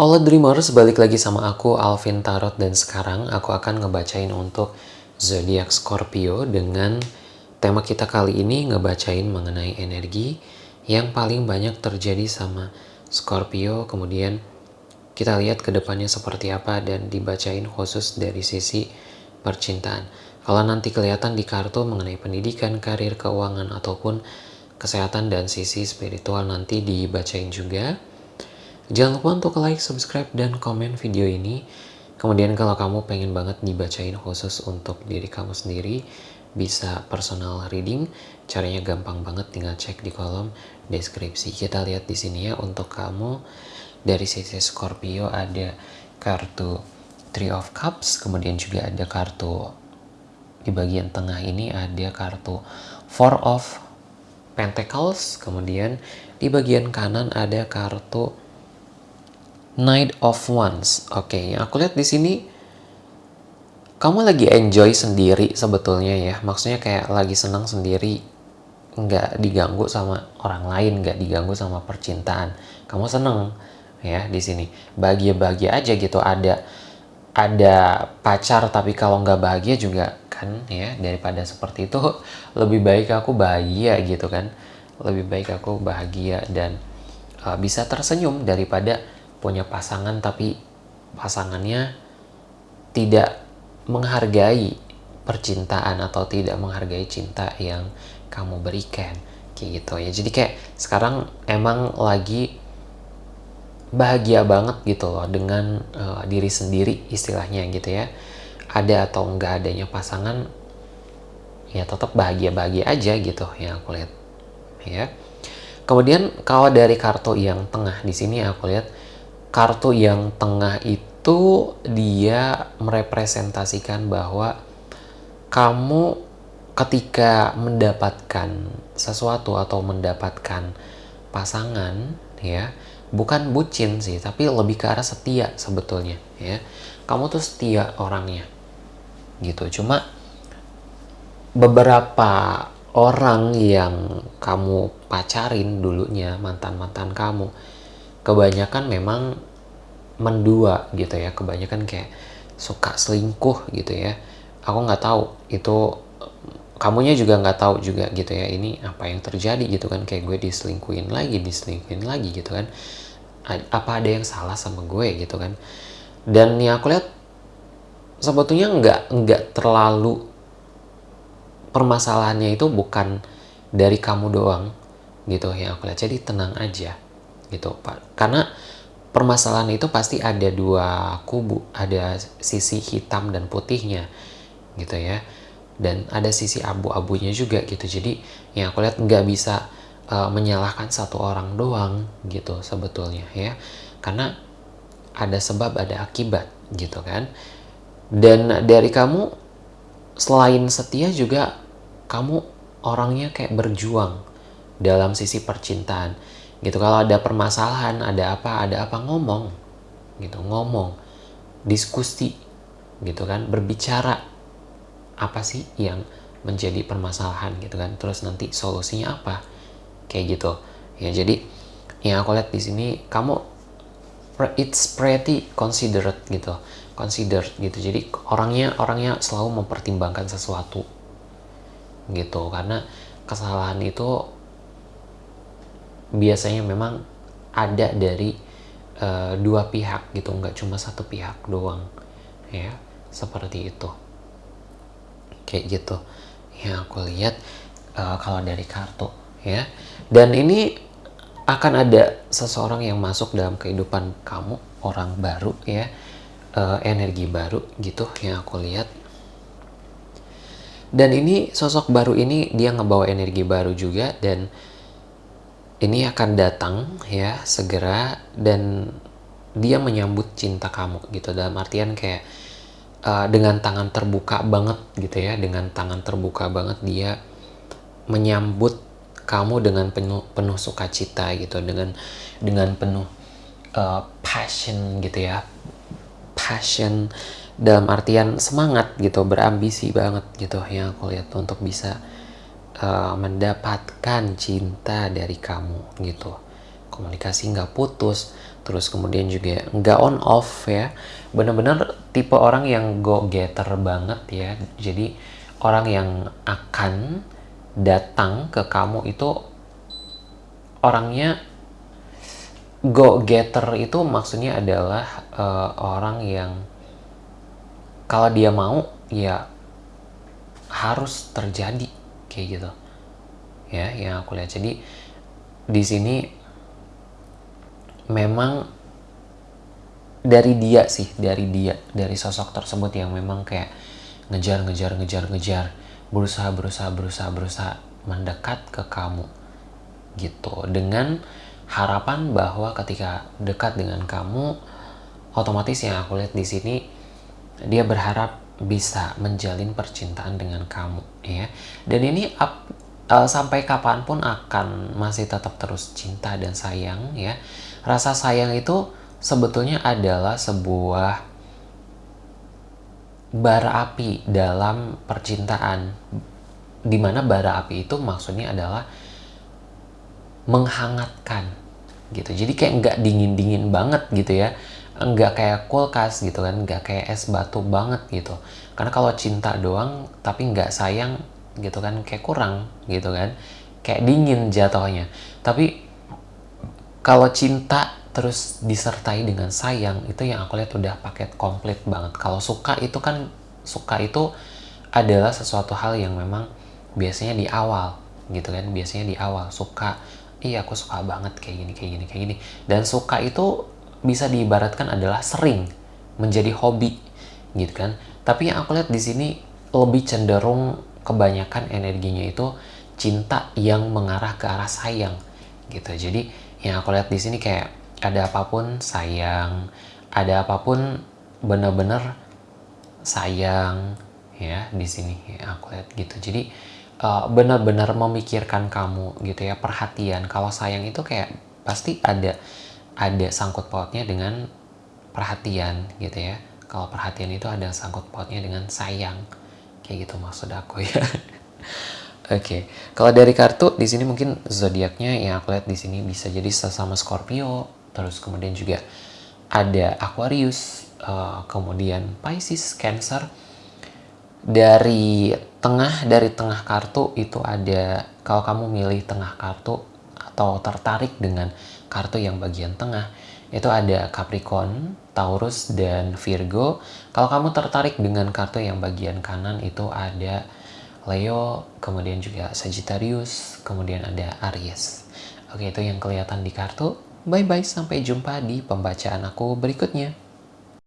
All Dreamers, balik lagi sama aku Alvin Tarot dan sekarang aku akan ngebacain untuk zodiak Scorpio dengan tema kita kali ini ngebacain mengenai energi yang paling banyak terjadi sama Scorpio kemudian kita lihat ke depannya seperti apa dan dibacain khusus dari sisi percintaan. Kalau nanti kelihatan di kartu mengenai pendidikan, karir, keuangan ataupun kesehatan dan sisi spiritual nanti dibacain juga. Jangan lupa untuk like, subscribe, dan komen video ini. Kemudian kalau kamu pengen banget dibacain khusus untuk diri kamu sendiri, bisa personal reading. Caranya gampang banget, tinggal cek di kolom deskripsi. Kita lihat di sini ya untuk kamu dari sisi Scorpio ada kartu Three of Cups, kemudian juga ada kartu di bagian tengah ini ada kartu Four of Pentacles, kemudian di bagian kanan ada kartu Knight of Wands. Oke, okay, aku lihat di sini kamu lagi enjoy sendiri sebetulnya ya. Maksudnya kayak lagi senang sendiri, nggak diganggu sama orang lain, nggak diganggu sama percintaan. Kamu seneng ya di sini. Bahagia-bahagia aja gitu. Ada ada pacar tapi kalau nggak bahagia juga kan ya daripada seperti itu lebih baik aku bahagia gitu kan. Lebih baik aku bahagia dan uh, bisa tersenyum daripada punya pasangan tapi pasangannya tidak menghargai percintaan atau tidak menghargai cinta yang kamu berikan kayak gitu ya. Jadi kayak sekarang emang lagi bahagia banget gitu loh dengan uh, diri sendiri istilahnya gitu ya. Ada atau enggak adanya pasangan ya tetap bahagia-bahagia aja gitu yang aku lihat ya. Kemudian kalau dari kartu yang tengah di sini aku lihat kartu yang tengah itu dia merepresentasikan bahwa kamu ketika mendapatkan sesuatu atau mendapatkan pasangan ya bukan bucin sih tapi lebih ke arah setia sebetulnya ya. Kamu tuh setia orangnya gitu. Cuma beberapa orang yang kamu pacarin dulunya mantan-mantan kamu kebanyakan memang mendua gitu ya. Kebanyakan kayak suka selingkuh gitu ya. Aku nggak tahu itu kamunya juga nggak tahu juga gitu ya ini apa yang terjadi gitu kan. Kayak gue diselingkuhin lagi diselingkuhin lagi gitu kan. Apa ada yang salah sama gue gitu kan. Dan ya aku lihat sebetulnya nggak nggak terlalu permasalahannya itu bukan dari kamu doang gitu ya aku lihat. Jadi tenang aja gitu Pak. Karena permasalahan itu pasti ada dua kubu, ada sisi hitam dan putihnya gitu ya. Dan ada sisi abu-abunya juga gitu. Jadi yang aku lihat nggak bisa uh, menyalahkan satu orang doang gitu sebetulnya ya. Karena ada sebab ada akibat gitu kan. Dan dari kamu selain setia juga kamu orangnya kayak berjuang dalam sisi percintaan gitu kalau ada permasalahan ada apa ada apa ngomong. Gitu ngomong. Diskusi. Gitu kan berbicara. Apa sih yang menjadi permasalahan gitu kan? Terus nanti solusinya apa? Kayak gitu. Ya jadi yang aku lihat di sini kamu it's pretty considerate gitu. Considered gitu. Jadi orangnya orangnya selalu mempertimbangkan sesuatu. Gitu karena kesalahan itu biasanya memang ada dari uh, dua pihak gitu nggak cuma satu pihak doang ya seperti itu. Kayak gitu. Yang aku lihat uh, kalau dari kartu ya. Dan ini akan ada seseorang yang masuk dalam kehidupan kamu orang baru ya. Uh, energi baru gitu yang aku lihat. Dan ini sosok baru ini dia ngebawa energi baru juga dan ini akan datang ya segera dan dia menyambut cinta kamu gitu. Dalam artian kayak uh, dengan tangan terbuka banget gitu ya dengan tangan terbuka banget dia menyambut kamu dengan penuh penuh sukacita gitu. Dengan dengan penuh uh, passion gitu ya. Passion dalam artian semangat gitu. Berambisi banget gitu yang aku lihat untuk bisa uh, mendapatkan cinta dari kamu gitu. Komunikasi nggak putus terus kemudian juga nggak on off ya. Bener-bener tipe orang yang go getter banget ya. Jadi orang yang akan datang ke kamu itu orangnya go getter itu maksudnya adalah uh, orang yang kalau dia mau ya harus terjadi kayak gitu. Ya yang aku lihat. Jadi di sini memang dari dia sih dari dia dari sosok tersebut yang memang kayak ngejar ngejar ngejar ngejar berusaha berusaha berusaha berusaha mendekat ke kamu gitu. Dengan harapan bahwa ketika dekat dengan kamu otomatis yang aku lihat di sini dia berharap bisa menjalin percintaan dengan kamu ya. Dan ini up, uh, sampai kapan pun akan masih tetap terus cinta dan sayang ya. Rasa sayang itu sebetulnya adalah sebuah bara api dalam percintaan di mana bara api itu maksudnya adalah menghangatkan gitu. Jadi kayak nggak dingin dingin banget gitu ya nggak kayak kulkas gitu kan nggak kayak es batu banget gitu. Karena kalau cinta doang tapi nggak sayang gitu kan kayak kurang gitu kan. Kayak dingin jatuhnya. Tapi kalau cinta terus disertai dengan sayang itu yang aku lihat udah paket komplit banget. Kalau suka itu kan suka itu adalah sesuatu hal yang memang biasanya di awal gitu kan biasanya di awal. Suka iya aku suka banget kayak gini kayak gini kayak gini. Dan suka itu bisa diibaratkan adalah sering menjadi hobi gitu kan? Tapi yang aku lihat di sini lebih cenderung kebanyakan energinya itu cinta yang mengarah ke arah sayang gitu. Jadi yang aku lihat di sini kayak ada apa pun sayang ada apa pun bener-bener sayang ya di sini ya aku lihat gitu. Jadi uh, benar-benar memikirkan kamu gitu ya perhatian. Kalau sayang itu kayak pasti ada ada sangkut pautnya dengan perhatian gitu ya kalau perhatian itu ada sangkut pautnya dengan sayang kayak gitu maksud aku ya Oke, okay. kalau dari kartu di sini mungkin zodiaknya yang aku lihat di sini bisa jadi sesama Scorpio, terus kemudian juga ada Aquarius, uh, kemudian Pisces, Cancer. Dari tengah dari tengah kartu itu ada kalau kamu milih tengah kartu atau tertarik dengan kartu yang bagian tengah itu ada Capricorn, Taurus dan Virgo. Kalau kamu tertarik dengan kartu yang bagian kanan itu ada Leo, kemudian juga Sagittarius, kemudian ada Aries. Oke, itu yang kelihatan di kartu. Bye-bye, sampai jumpa di pembacaan aku berikutnya.